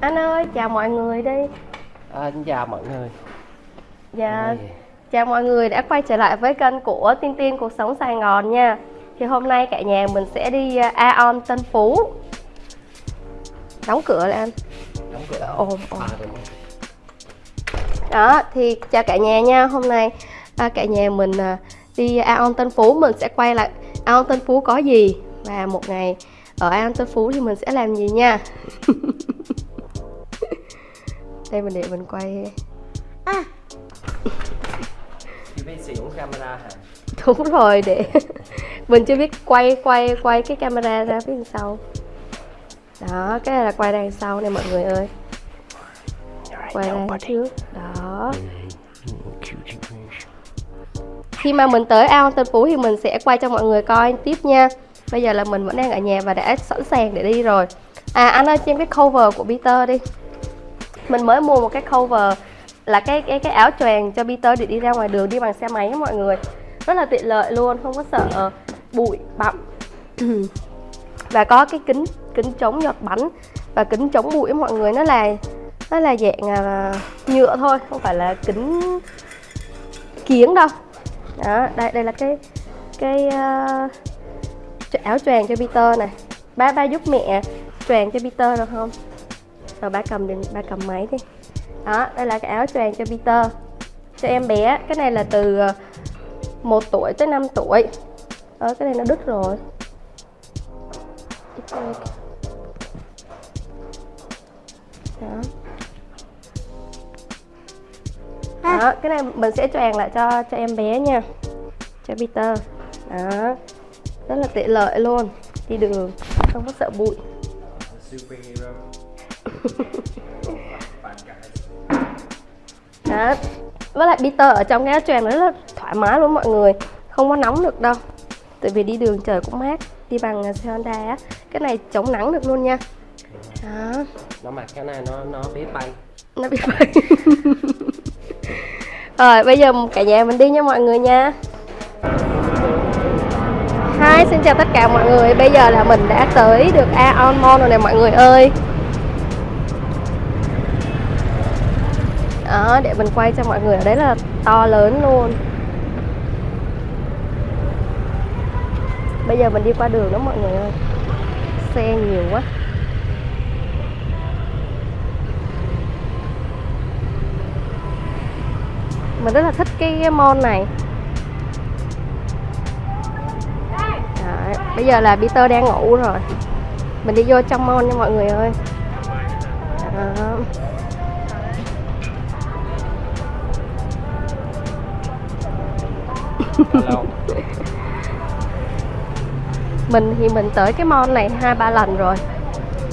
Anh ơi, chào mọi người đi. À, chào mọi người. Dạ, chào mọi người đã quay trở lại với kênh của Tiên Tiên Cuộc Sống Sài Gòn nha. Thì hôm nay cả nhà mình sẽ đi uh, Aon Tân Phú. Đóng cửa lại anh. đóng cửa. Ồn, ồn. À. Đó, thì chào cả nhà nha. Hôm nay à, cả nhà mình à, đi Aon Tân Phú mình sẽ quay lại Aon Tân Phú có gì và một ngày ở Aon Tân Phú thì mình sẽ làm gì nha. Đây mình để mình quay. Chị phải sử dụng camera hả? đúng rồi để mình chưa biết quay quay quay cái camera ra phía đằng sau. Đó cái này là quay đằng sau này mọi người ơi. Quay ra trước. Đó. Khi mà mình tới ao Tân Phú thì mình sẽ quay cho mọi người coi tiếp nha. Bây giờ là mình vẫn đang ở nhà và đã sẵn sàng để đi rồi. À anh ơi xem cái cover của Peter đi mình mới mua một cái cover là cái cái cái áo choàng cho Peter để đi ra ngoài đường đi bằng xe máy mọi người. Rất là tiện lợi luôn không có sợ ờ, bụi bặm. Và có cái kính kính chống giọt bắn và kính chống bụi mọi người nó là nó là dạng à, nhựa thôi không phải là kính kiếng đâu. Đó đây đây là cái cái uh, áo choàng cho Peter này. Ba ba giúp mẹ choàng cho Peter được không rồi ba cầm điện ba cầm máy đi. Đó đây là cái áo choàng cho Peter. Cho em bé cái này là từ ờ, 1 tuổi tới 5 tuổi. Đó cái này nó đứt rồi. Đó. Đó cái này mình sẽ choàng lại cho cho em bé nha. Cho Peter. Đó. Rất là tiện lợi luôn. Đi đường không có sợ bụi. Superhero. Đó với lại Peter ở trong cái áo choàng nó rất là thoải mái luôn mọi người. Không có nóng được đâu. Tại vì đi đường trời cũng mát. Đi bằng à, xe Honda á. Cái này chống nắng được luôn nha. Đó. Nó mặc cái này nó nó biết bay. nó bị vậy rồi bây giờ cả nhà mình đi nha mọi người nha. Hi, xin chào tất cả mọi người. Bây giờ là mình đã tới được Aon Mall rồi nè mọi người ơi Đó, để mình quay cho mọi người ở đấy là to lớn luôn. Bây giờ mình đi qua đường đó mọi người ơi. Xe nhiều quá. Mình rất là thích cái mall này. Đấy, bây giờ là Peter đang ngủ rồi. Mình đi vô trong mall nha mọi người ơi. Đó. Mình thì mình tới cái mall này hai ba lần rồi.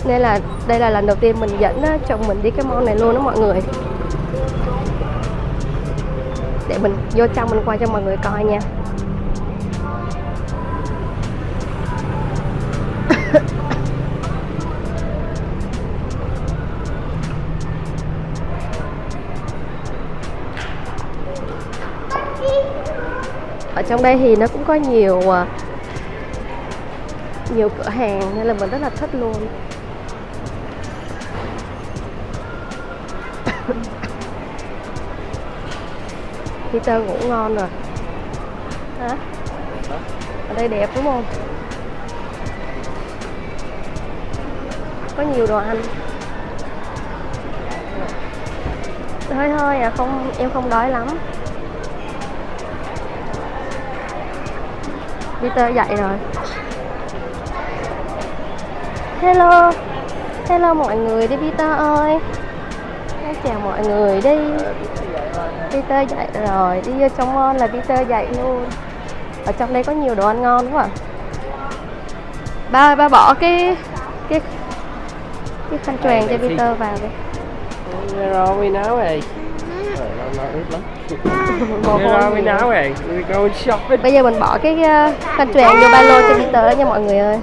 Nên là đây là lần đầu tiên mình dẫn ờ, chồng mình đi cái mall này luôn đó mọi người. Để mình vô trong mình quay cho mọi người coi nha. Ở trong đây thì nó cũng có nhiều ờ, nhiều cửa hàng nên là mình rất là thích luôn. Peter ngủ ngon rồi. Hả? Ở đây đẹp đúng không? Có nhiều đồ ăn. Hơi hơi à không, em không đói lắm. Peter dậy rồi. Hello. Hello mọi người đi Peter ơi. Chào mọi người đi. Peter dậy rồi Đi vô trong mall là Peter dậy luôn. Ở trong đây có nhiều đồ ăn ngon quá. À. Ba ơi ba bỏ cái Cái Cái khăn choàng cho Peter vào đi. Rồi. We know rồi. Rồi. Bây giờ mình bỏ cái uh, khăn choàng vô ba lô cho Peter đó nha mọi người ơi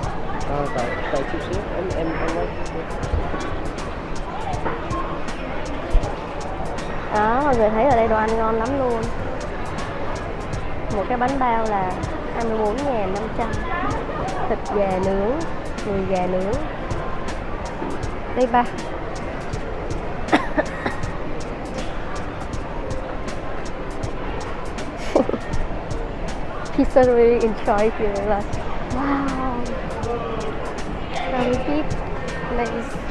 Đó, mọi người thấy ở đây đồ ăn ngon lắm luôn. Một cái bánh bao là 24.500 Thịt gà nướng, đùi gà nướng. Đây ba. Pizza really enjoy here like wow. Very big nice.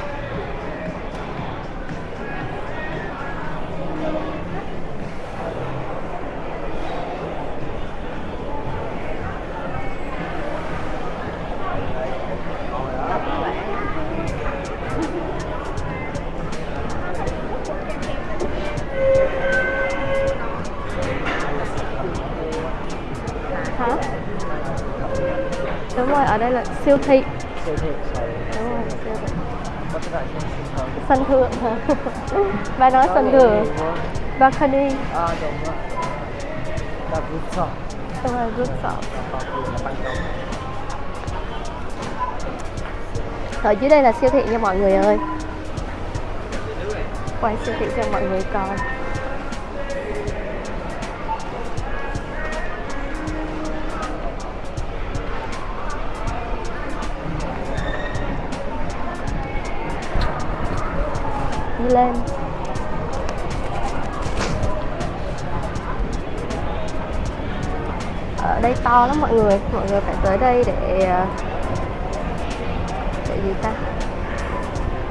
Siêu thị. Siêu thị sorry đúng rồi siêu thị. What's that? sân thượng bà nói sân thượng. Balcony. À đúng rồi. Là rooftop đúng rồi rooftop ở dưới đây là siêu thị nha mọi người ơi. Quay siêu thị cho mọi người coi đi lên. Ở đây to lắm mọi người mọi người phải tới đây để ờ, để gì ta?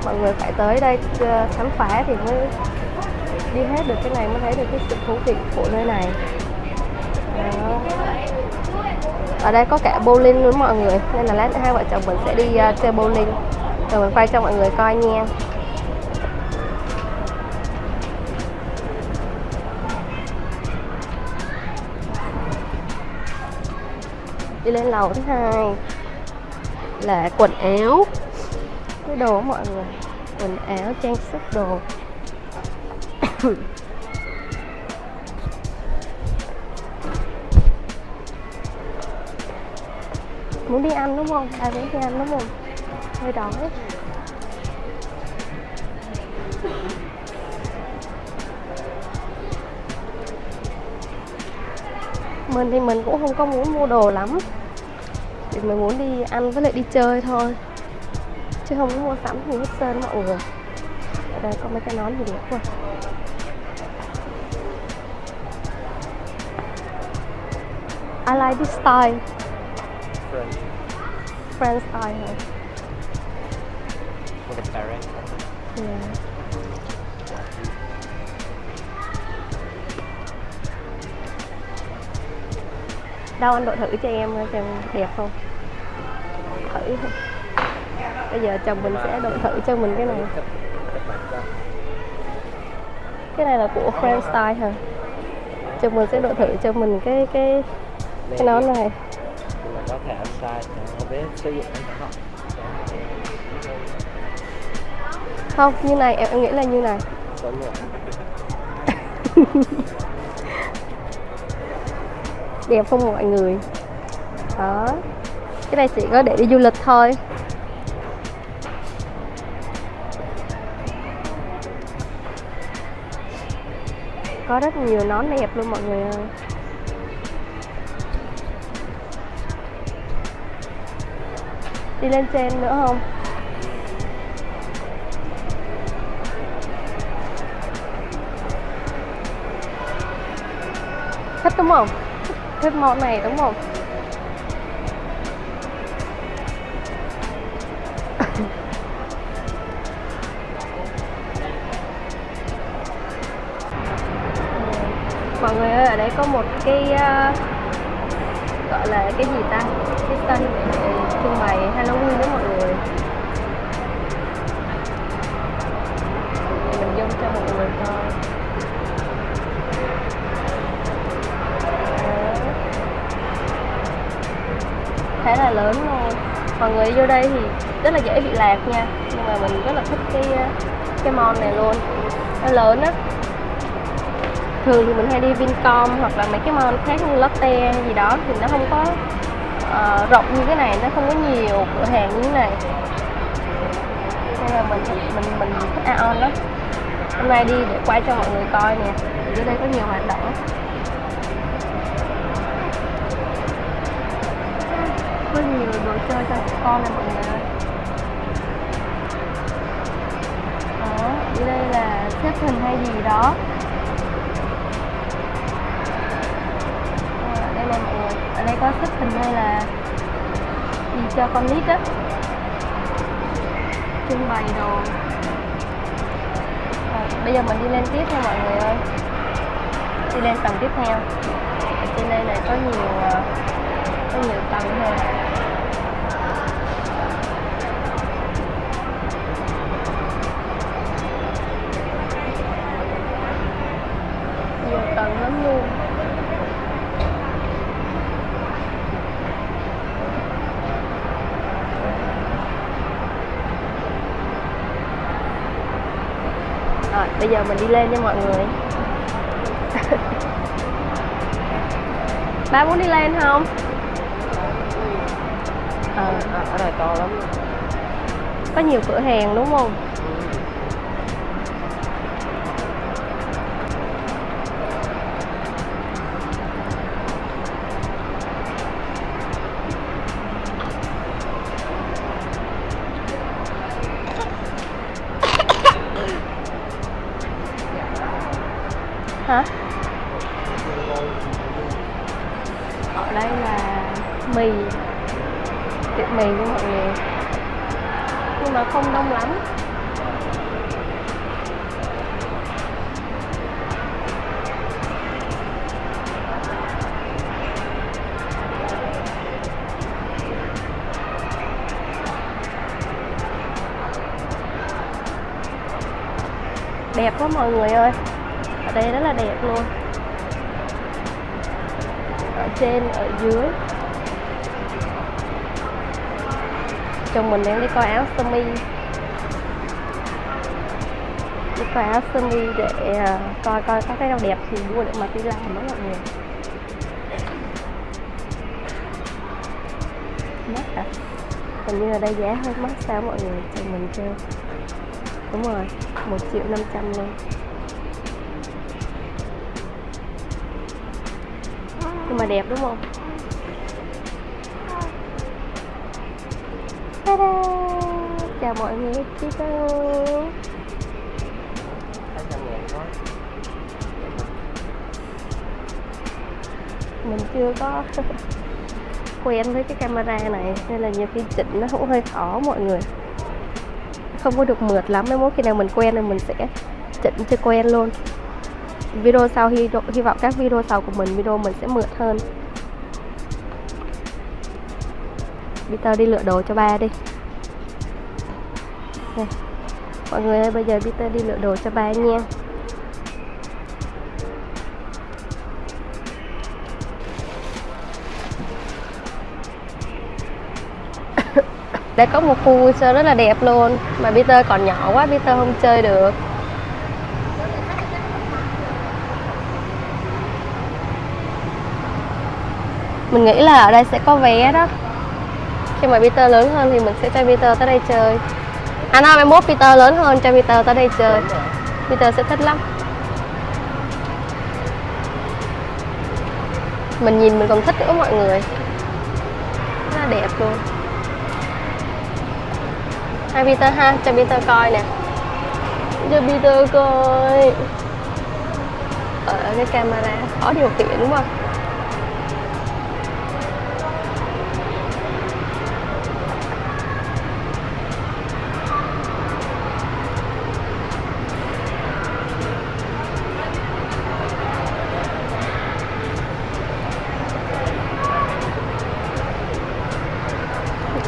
Mọi người phải tới đây ờ, khám phá thì mới đi hết được cái này mới thấy được cái sự thú vị của nơi này. Đó. ở đây có cả bowling luôn mọi người nên là lát nữa hai vợ chồng mình sẽ đi uh, chơi bowling. Rồi mình quay cho mọi người coi nha. Đi lên lầu thứ hai là quần áo. Cái đồ mọi người, quần áo, trang sức, đồ. Muốn đi ăn đúng không? Ai muốn đi ăn đúng không? Hơi đói. Mình thì mình cũng không có muốn mua đồ lắm thì mình muốn đi ăn với lại đi chơi thôi. Chứ không có mua sắm gì hết trơn mọi người ở đây có mấy cái nón gì đẹp quá I like this style. French. French style. Hả? With a parent Yeah. Đâu anh đội thử cho em xem đẹp không? Thử Bây giờ chồng mình sẽ đội thử cho mình cái này Cái này là của French style hả? Chồng mình sẽ đội thử cho mình cái cái cái nón này mà có thể ăn sai Không biết sử dụng không Không, như này em nghĩ là như này Đẹp không mọi người Đó Cái này chỉ có để đi du lịch thôi Có rất nhiều nón đẹp luôn mọi người ơi Đi lên trên nữa không? Thích đúng không? Thích món này đúng không? mọi người ơi ở đây có một cái uh, gọi là cái gì ta cái sân để trưng bày Halloween đó mọi người lớn ờ, thôi mọi người vô đây thì rất là dễ bị lạc nha. Nhưng mà mình rất là thích cái ờ, cái mall này luôn. Nó lớn á. Thường thì mình hay đi Vincom hoặc là mấy cái mall khác như Lotte hay gì đó thì nó không có uh, rộng như cái này nó không có nhiều cửa hàng như thế này. Nên là mình thích- mình mình thích Aeon lắm. Hôm nay đi để quay cho mọi người coi nè. Dưới đây có nhiều hoạt động đồ chơi cho trẻ con này mọi người ơi. Đó dưới đây là xếp hình hay gì đó. À, đây là mọi người. Ở đây có xếp hình hay là gì cho con nít á. Trưng bày đồ. À, bây giờ mình đi lên tiếp nha mọi người ơi. Đi lên tầng tiếp theo. Ở trên đây này có nhiều ờ, có nhiều tầng hơn bây giờ mình đi lên nha mọi người. Ba muốn đi lên không? Ờ à, ở đây to lắm. Có nhiều cửa hàng đúng không chồng mình đang đi coi áo sơ mi. Đi coi áo sơ mi để à, coi coi có cái nào đẹp thì mua để mà đi làm đó mọi người mắc à? Hình như là đây giá hơi mắc sao mọi người? Chồng mình kêu. Đúng rồi, một triệu năm trăm luôn. Nhưng mà đẹp đúng không? Ta-da! chào mọi người chị mình chưa có quen với cái camera này nên là nhiều khi chỉnh nó cũng hơi khó mọi người. Không có được mượt lắm mỗi khi nào mình quen thì mình sẽ chỉnh cho quen luôn. Video sau hy, hy vọng các video sau của mình video mình sẽ mượt hơn. Peter đi lựa đồ cho ba đi mọi người ơi, bây giờ Peter đi lựa đồ cho ba nha. Đây có một khu vui chơi rất là đẹp luôn. Mà Peter còn nhỏ quá, Peter không chơi được. Mình nghĩ là ở đây sẽ có vé đó. Khi mà Peter lớn hơn thì mình sẽ cho Peter tới đây chơi. À nói mai mốt Peter lớn hơn cho Peter tới đây chơi. Peter sẽ thích lắm. Mình nhìn mình còn thích nữa mọi người. Rất là đẹp luôn. Hai Peter ha, cho Peter coi nè. Cho Peter coi. Ở cái camera khó điều khiển đúng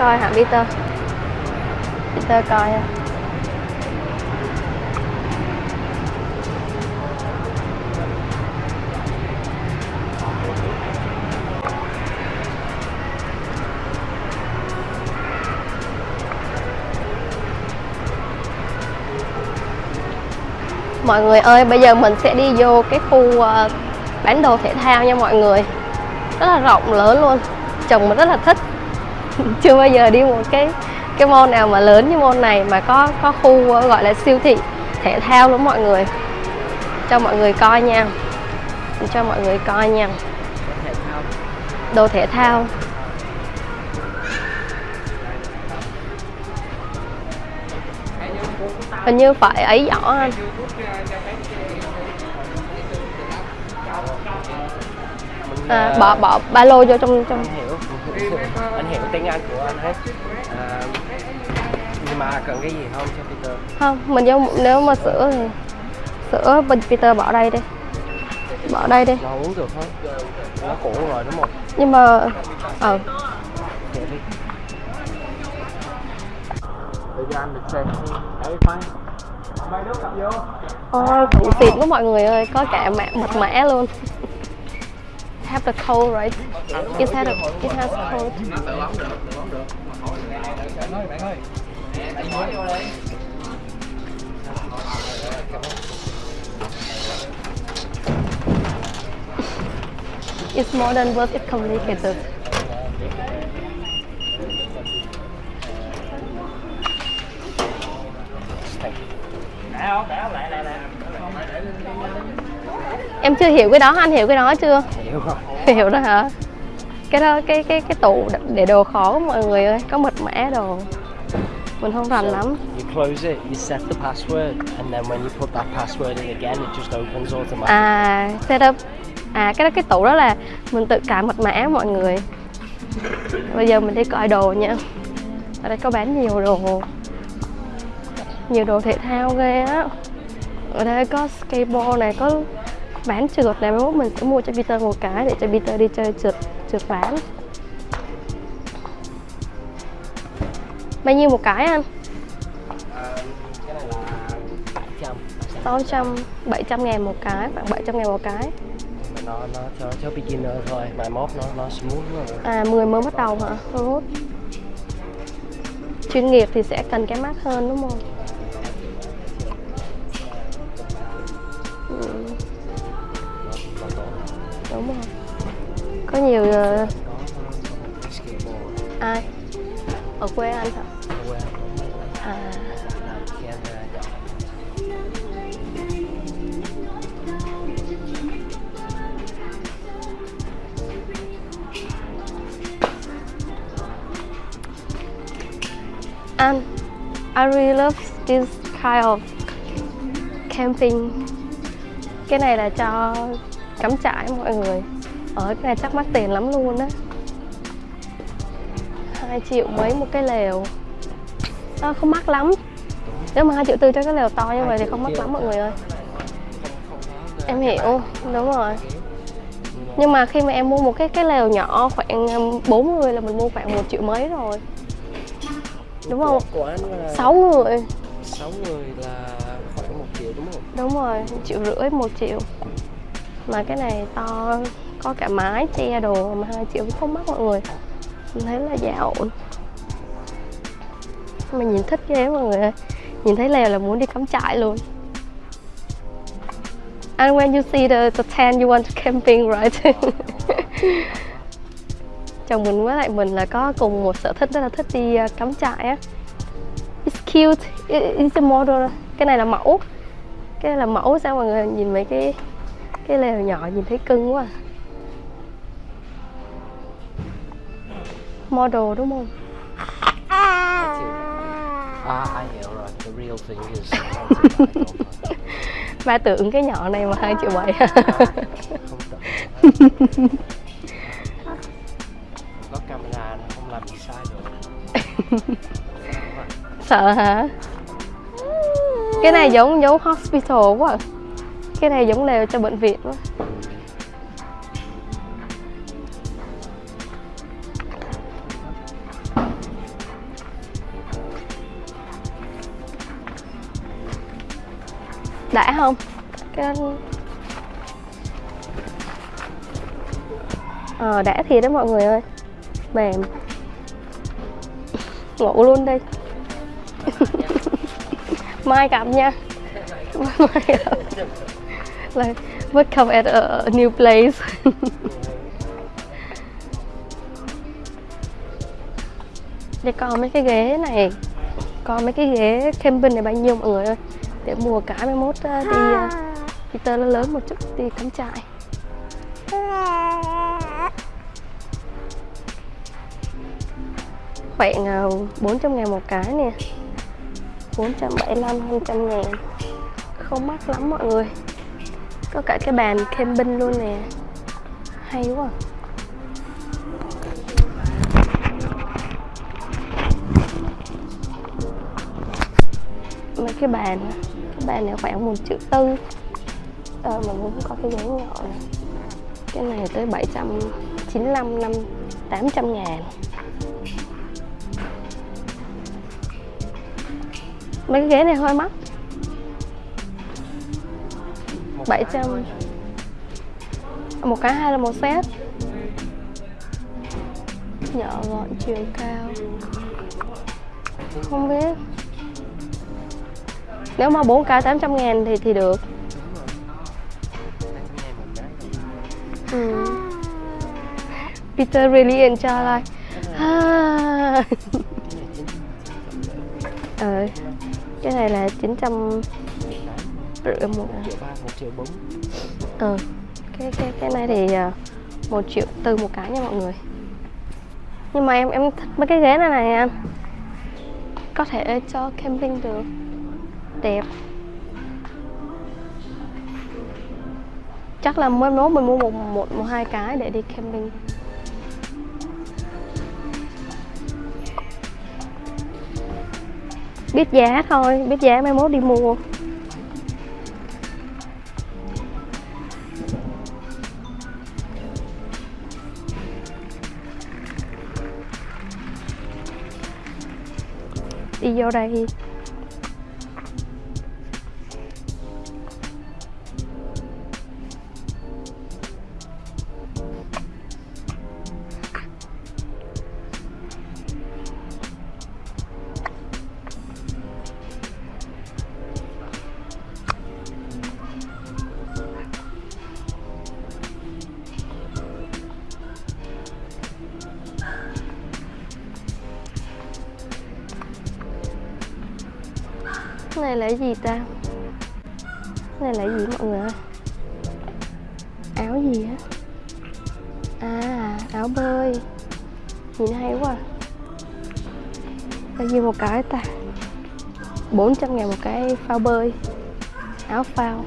coi hả Peter? Peter coi ha Mọi người ơi, bây giờ mình sẽ đi vô cái khu ờ, bán đồ thể thao nha mọi người. Rất là rộng lớn luôn. Chồng mình rất là thích. chưa bao giờ đi một cái cái môn nào mà lớn như môn này mà có có khu gọi là siêu thị thể thao luôn mọi người. Cho mọi người coi nha. Cho mọi người coi nha. Đồ thể thao. Hình như phải ấy giỏ anh. À, bỏ bỏ ba lô vô trong trong anh hiểu tiếng Anh của anh hết. À, nhưng mà cần cái gì không cho Peter? Không mình vô nếu mà sữa thì sữa bên Peter bỏ đây đi. Bỏ đây đi. Nó uống được không nó cũ rồi đúng không? Nhưng mà ờ. Để đi. Để cho anh được xem đấy khoan mấy đứa cầm vô Ôi, cũng xịn quá mọi người ơi, có cả mẹ mật mã luôn. Have the code right? It has a, it has code. It's more than worth it complicated. Em chưa hiểu cái đó, anh hiểu cái đó chưa? hiểu không hiểu rồi hả? Cái đó cái cái cái tủ để đồ khó mọi người ơi có mật mã đồ. Mình không rành lắm. you close it you set the password and then when you put that password in again it just opens automatically. à setup à cái đó cái tủ đó là mình tự cài mật mã mọi người. Bây giờ mình đi coi đồ nha. Ở đây có bán nhiều đồ. Nhiều đồ thể thao ghê á. Ở đây có skateboard này có bán trượt này mai mốt mình sẽ mua cho Peter một cái để cho Peter đi chơi trượt trượt ván. Bao nhiêu một cái anh? Là 700 600 700 ngàn một cái khoảng 700 ngàn một cái. Nó nó cho cho beginner thôi mai mốt nó nó smooth rồi. À 10 mới bắt đầu hả? Mốt chuyên nghiệp thì sẽ cần cái mát hơn đúng không nhiều ờ, ai? Ở quê anh hả? À. Anh, I really love this kind of camping. Cái này là cho cắm trại mọi người ở cái này chắc mắc tiền lắm luôn á. 2 triệu mấy một cái lều. À, không mắc lắm. Nếu mà 2 triệu tư cho cái lều to như vậy thì không mắc lắm mọi người ơi. Em hiểu đúng rồi. Nhưng mà khi mà em mua một cái cái lều nhỏ khoảng um, 4 người là mình mua khoảng một triệu mấy rồi. Đúng không? 6 người. 6 người là khoảng 1 triệu đúng không? Đúng rồi một triệu rưỡi một triệu. Mà cái này to có cả mái che đồ mà hai triệu cũng không mắc mọi người. Mình thấy là giá ổn. Mà nhìn thích ghê mọi người ơi. Nhìn thấy lều là muốn đi cắm trại luôn. And when you see the, the tent you want to camping right? Chồng mình với lại mình là có cùng một sở thích rất là thích đi à, cắm trại á. It's cute. It's a model. Cái này là mẫu. Cái này là mẫu sao mọi người? Nhìn mấy cái cái lều nhỏ nhìn thấy cưng quá. à. Model đúng không? À ai hiểu rồi. The real thing is ba tưởng cái nhỏ này mà hai triệu bảy. Có camera nó không làm gì sai được. Sợ hả? Cái này giống giống hospital quá. À. cái này giống lều cho bệnh viện quá đã không? Cái ờ đã thiệt đó mọi người ơi. Mềm. Ngủ luôn đi. Mai gặp nha. Mai gặp. Like welcome at a, a new place. Để coi mấy cái ghế này. Coi mấy cái ghế camping này bao nhiêu mọi người ơi để mua cả mai mốt đi uh, Peter nó lớn một chút đi cắm trại. Khoảng uh, 400 ngàn một cái nè. 475 200 ngàn. Không mắc lắm mọi người. Có cả cái bàn camping luôn nè. Hay quá. Mấy cái bàn bàn này khoảng một triệu tư. Ờ mà muốn có cái ghế nhỏ này cái này tới 795 năm 800 ngàn. Mấy cái ghế này hơi mắc. Một 700 cái thôi. một cái hay là một set. Nhỏ gọn chiều cao. Không biết nếu mà 4k 800 ngàn thì thì được. Ừ. Peter really enjoy like ah. Cái ờ cái này là 900 rưỡi một một triệu ba một triệu bốn ờ cái cái cái này thì à, một triệu tư một cái nha mọi người. Nhưng mà em em thích mấy cái ghế này này anh. Có thể cho camping được. Chắc là mới mốt mình mua một một một, hai cái để đi camping. Biết giá thôi, biết giá mai mốt đi mua. Đi vô đây. Phao bơi. Áo phao.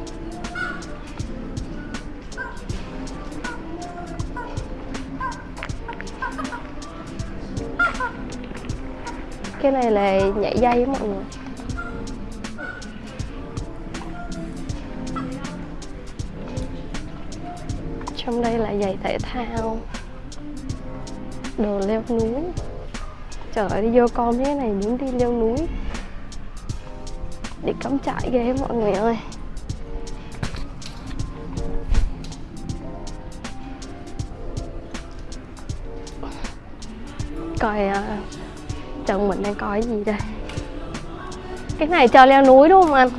Cái này là nhảy dây á mọi người. Trong đây là giày thể thao. Đồ leo núi. Trời ơi, đi vô con thế này muốn đi leo núi để cắm trại ghê mọi người ơi. Coi uh, chồng mình đang coi gì đây? Cái này cho leo núi đúng không anh?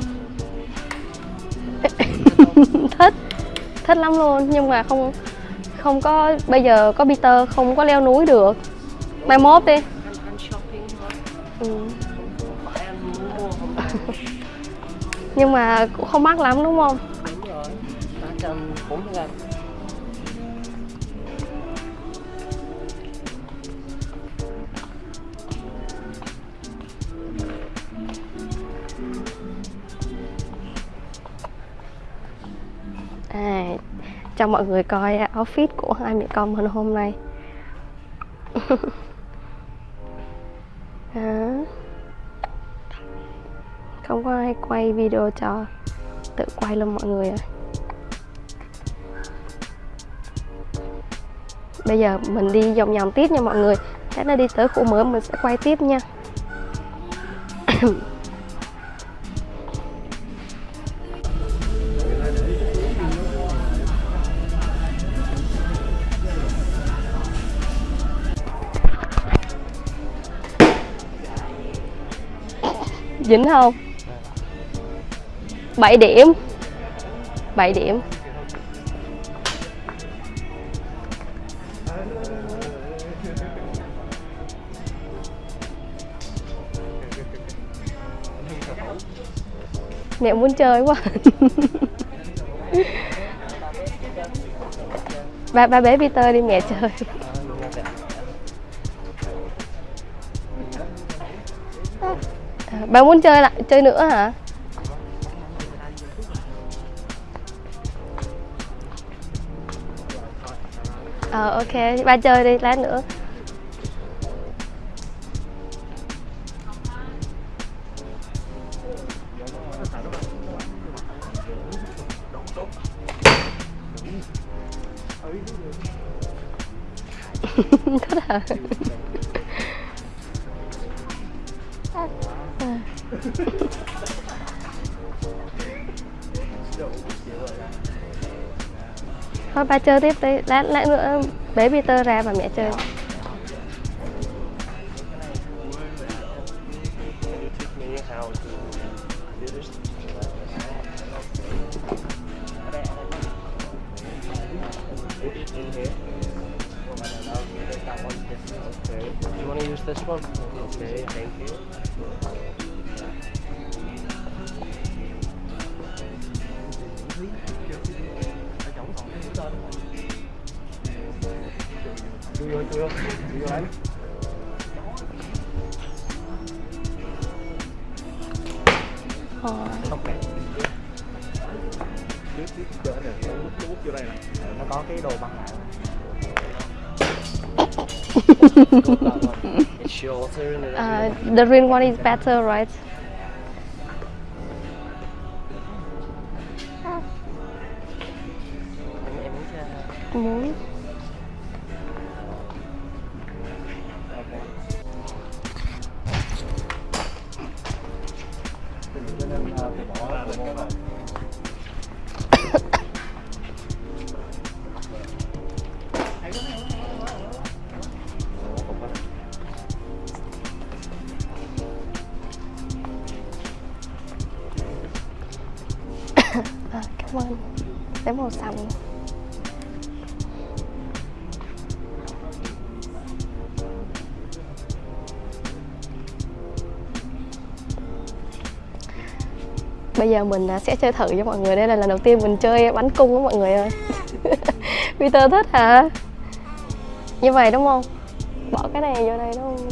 Thích thích lắm luôn. Nhưng mà không không có bây giờ có Peter không có leo núi được. Mai mốt đi. Nhưng mà cũng không mắc lắm đúng không? Đúng rồi. Ba trăm bốn mươi lăm. À cho mọi người coi outfit của hai mẹ con mình hôm nay. Đó không có ai quay video cho tự quay luôn mọi người ạ. Bây giờ mình đi vòng vòng tiếp nha mọi người. Chắc nó đi tới khu mới mình sẽ quay tiếp nha. Dính không? 7 điểm. 7 điểm. Mẹ muốn chơi quá. Ba ba bé Peter đi mẹ chơi. Ờ, Bà muốn chơi lại chơi nữa hả? Ờ ok, ba chơi đi, lát nữa Thích hả? Thôi ba chơi tiếp đi, lát lát nữa bé Peter ra và mẹ chơi. Uh, the green one is better, right? Giờ mình à, sẽ chơi thử cho mọi người Đây là lần đầu tiên mình chơi bắn cung đó mọi người ơi Peter thích hả? Như vậy đúng không? Bỏ cái này vô đây đúng không?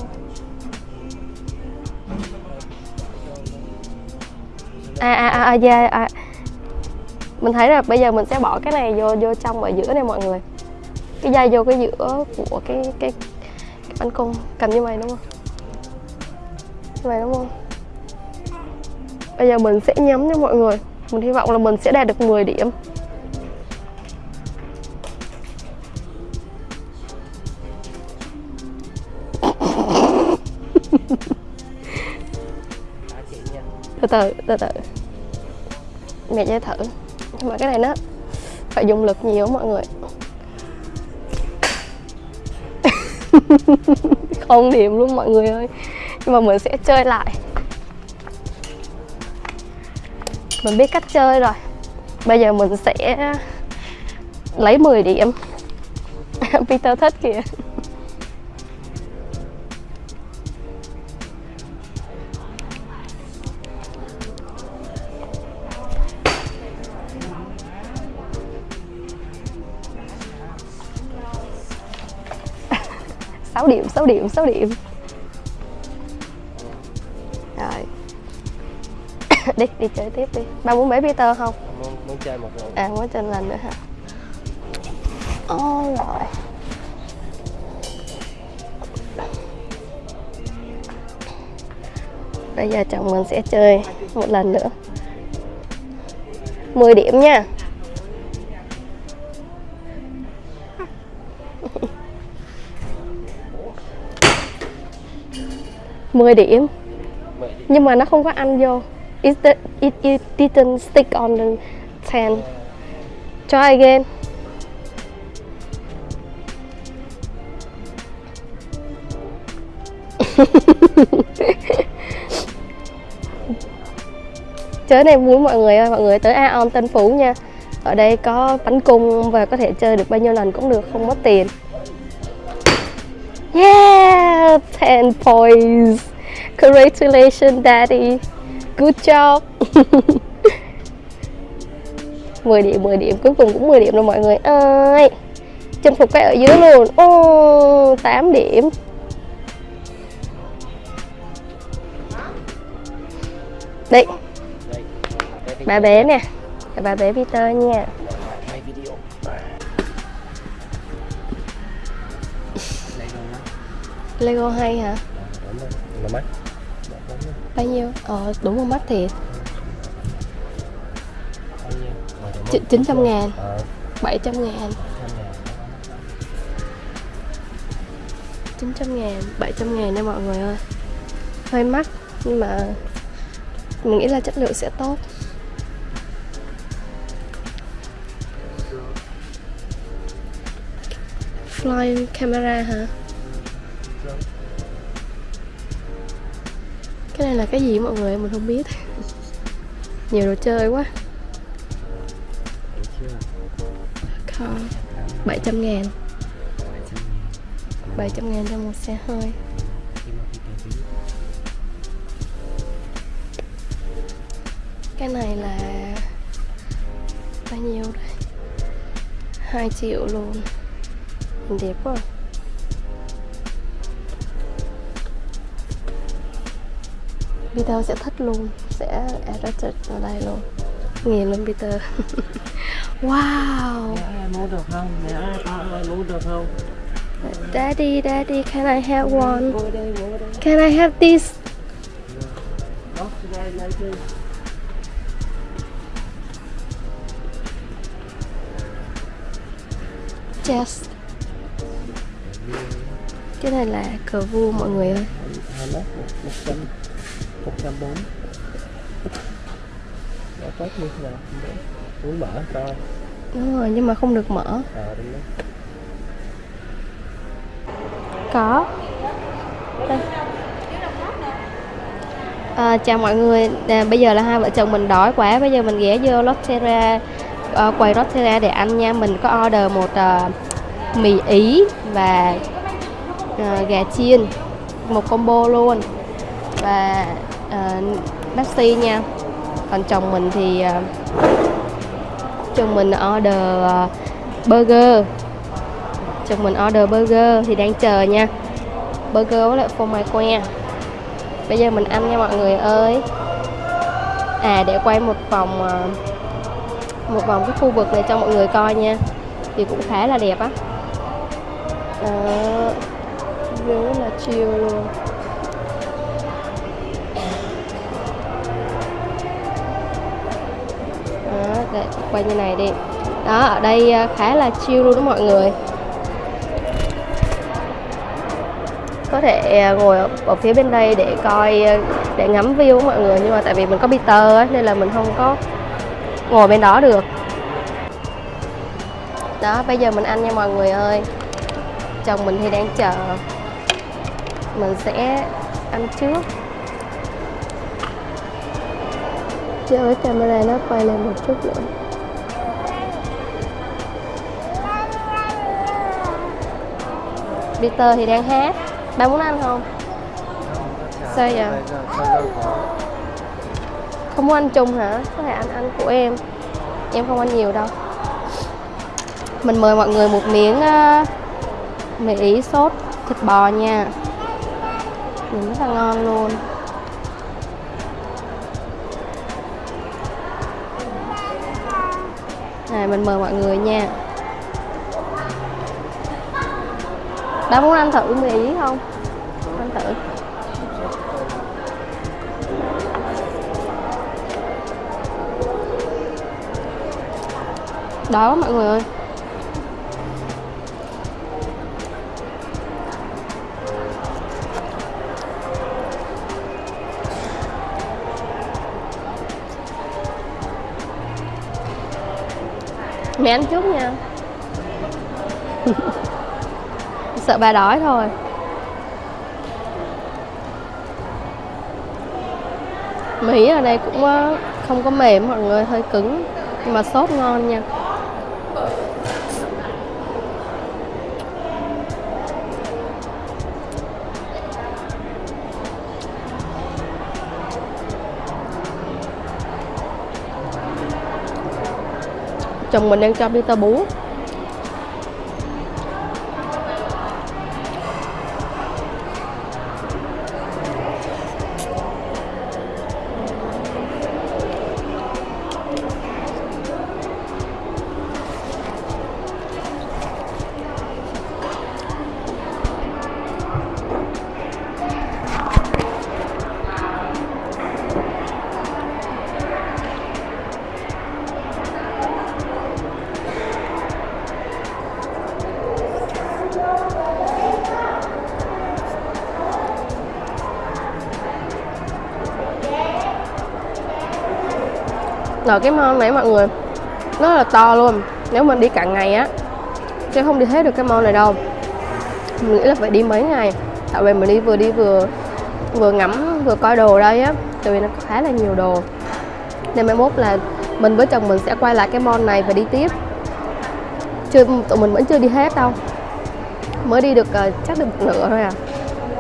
À à à, à, yeah, à. Mình thấy là bây giờ mình sẽ bỏ cái này vô vô trong ở giữa này mọi người Cái dây vô cái giữa của cái cái, cái bắn cung Cầm như vậy đúng không? Như vậy đúng không? Bây giờ mình sẽ nhắm cho mọi người. Mình hy vọng là mình sẽ đạt được 10 điểm. Nha Từ từ, từ từ. Mẹ chơi thử. Nhưng mà cái này nó phải dùng lực nhiều mọi người. Không điểm luôn mọi người ơi. Nhưng mà mình sẽ chơi lại Mình biết cách chơi rồi. Bây giờ mình sẽ lấy 10 điểm. Peter thích kìa. Sáu điểm, sáu điểm, sáu điểm. Đi, đi chơi tiếp đi. Ba muốn bé Peter không? muốn, muốn chơi một lần À, muốn trên lần nữa hả? Ồ, rồi Bây giờ chồng mình sẽ chơi một lần nữa. 10 điểm nha. Mười điểm. nhưng mà nó không có ăn vô it, it, it didn't stick on the 10 try again. Chơi này muốn mọi người ơi mọi người tới Aon Tân Phú nha. Ở đây có bánh cung và có thể chơi được bao nhiêu lần cũng được không mất tiền. Yeah, 10 points. Congratulations, Daddy. Good job. 10 điểm, 10 điểm. Cuối cùng cũng 10 điểm rồi mọi người ơi. Chinh phục cái ở dưới luôn. Ô, 8 điểm. Đây, bà bé nè bà bé Peter nha quay video đây luôn đó Lego hay hả? đúng rồi là mắt Đó, đúng rồi. Bao nhiêu? Ờ đúng không mắt thiệt chín trăm ngàn, bảy Ch- 900 ngàn chín 700 ngàn 100 ngàn 900 ngàn 700 ngàn nha mọi người ơi Hơi mắc Nhưng mà Mình nghĩ là chất lượng sẽ tốt Flying camera hả? Cái này là cái gì mọi người? Mình không biết. Nhiều đồ chơi quá. Thấy 700 ngàn. 700 ngàn cho một xe hơi. Cái này là bao nhiêu đây? 2 triệu luôn. Nhìn đẹp quá. Peter sẽ thích luôn Sẽ attracted ở đây luôn Nghiền luôn Peter Wow ơi mua được không? Mẹ ơi con ơi mua được không? Daddy, daddy, can I have one? Can I have this? Yes Cái này là cờ vua mọi người ơi Hai mét, một một trăm một trăm bốn Đó, tốt như thế nào? Muốn mở coi Đúng rồi, nhưng mà không được mở. Ờ, đúng đó Có. Đây. À, chào mọi người, à, bây giờ là hai vợ chồng mình đói quá. Bây giờ mình ghé vô Lotteria à, Quầy Lotteria để ăn nha. Mình có order một à, mì Ý và à, gà chiên. Một combo luôn. Và Ờ, uh, Pepsi nha. Còn chồng mình thì uh, Chồng mình order uh, burger. Chồng mình order burger thì đang chờ nha. Burger với lại phô mai que. Bây giờ mình ăn nha mọi người ơi. À để quay một vòng uh, một vòng cái khu vực này cho mọi người coi nha. Thì cũng khá là đẹp á. Đó rất là chill luôn. Đây quay như này đi. Đó ở đây à, khá là chill luôn đó mọi người. Có thể à, ngồi ở, ở phía bên đây để coi à, để ngắm view mọi người nhưng mà tại vì mình có Peter ấy, nên là mình không có ngồi bên đó được. Đó bây giờ mình ăn nha mọi người ơi. Chồng mình thì đang chờ. Mình sẽ ăn trước. Cho cái camera nó quay lên một chút nữa Peter thì đang hát Ba muốn ăn không? Sao vậy? Không muốn ăn chung hả? Có thể ăn ăn của em Em không ăn nhiều đâu Mình mời mọi người một miếng uh, mì ý sốt thịt bò nha Nhìn rất là ngon luôn Này, mình mời mọi người nha. Đã muốn ăn thử mì ý không? Ăn thử. Đó mọi người ơi. Mẹ ăn trước nha. Sợ bà đói thôi. Mì ở đây cũng ờ, không có mềm mọi người, hơi cứng. Nhưng mà sốt ngon nha. Chồng mình đang cho Peter bú. Rồi cái mall này mọi người, nó là to luôn. Nếu mình đi cả ngày á, sẽ không đi hết được cái mall này đâu. Mình nghĩ là phải đi mấy ngày. Tại vì mình đi vừa đi vừa vừa ngắm, vừa coi đồ đây á, tại vì nó có khá là nhiều đồ. Nên mai mốt là mình với chồng mình sẽ quay lại cái mall này và đi tiếp. Chưa, tụi mình vẫn chưa đi hết đâu. Mới đi được ờ, chắc được một nửa thôi à.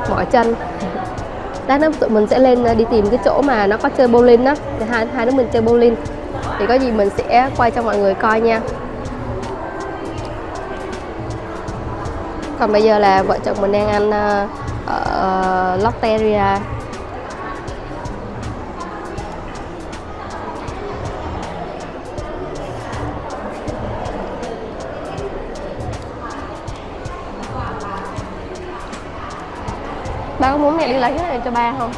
Mỏi chân. Lát nữa tụi mình sẽ lên ờ, đi tìm cái chỗ mà nó có chơi bowling á. Để hai hai đứa mình chơi bowling thì có gì mình sẽ quay cho mọi người coi nha. Còn bây giờ là vợ chồng mình đang ăn ờ, ờ ở Lotteria ba có muốn mẹ đi lấy cái này cho ba không?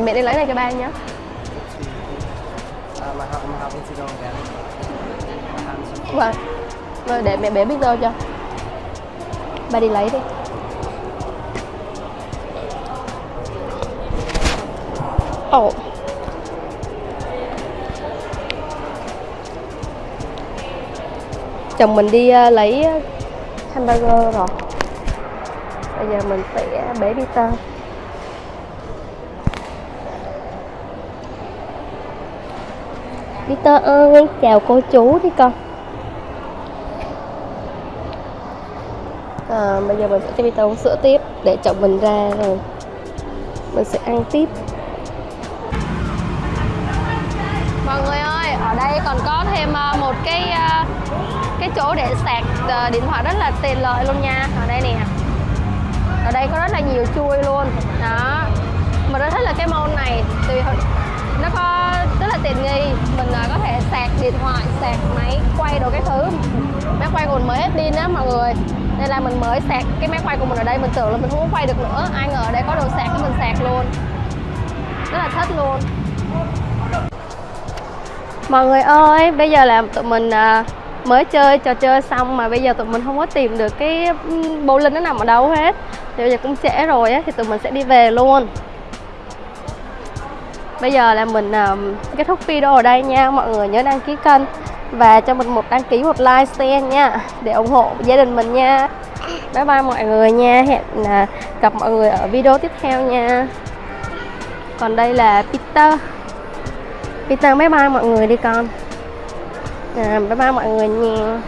Thì mẹ đi lấy này cho ba nhé Vâng. Rồi để mẹ bé biết đâu cho. Ba đi lấy đi. Ồ. Chồng mình đi ờ, lấy ờ, hamburger rồi. Bây giờ mình sẽ ờ, bế Peter Peter ơi, chào cô chú đi con. À, Bây giờ mình sẽ cho Peter uống sữa tiếp Để chồng mình ra rồi Mình sẽ ăn tiếp. Mọi người ơi, ở đây còn có thêm ờ, một cái ờ, cái chỗ để sạc ờ, điện thoại rất là tiện lợi luôn nha. Ở đây nè. Ở đây có rất là nhiều chui luôn. Đó. Mình rất thích là cái môn này. Vì hồi- nó có tiện nghi. Mình à, có thể sạc điện thoại, sạc máy, quay đồ cái thứ. Máy quay của mình mới hết pin á mọi người. Nên là mình mới sạc cái máy quay của mình ở đây. Mình tưởng là mình không có quay được nữa. Ai ngờ ở đây có đồ sạc cái mình sạc luôn. Rất là thích luôn. Mọi người ơi, bây giờ là tụi mình à, mới chơi, trò chơi xong mà bây giờ tụi mình không có tìm được cái bowling nó nằm ở đâu hết. Thì bây giờ cũng trễ rồi á, thì tụi mình sẽ đi về luôn. Bây giờ là mình um, kết thúc video ở đây nha. Mọi người nhớ đăng ký kênh Và cho mình một đăng ký một like share nha Để ủng hộ gia đình mình nha. Bye bye mọi người nha. Hẹn uh, gặp mọi người ở video tiếp theo nha. Còn đây là Peter. Peter bye bye mọi người đi con. À, Bye bye mọi người nha.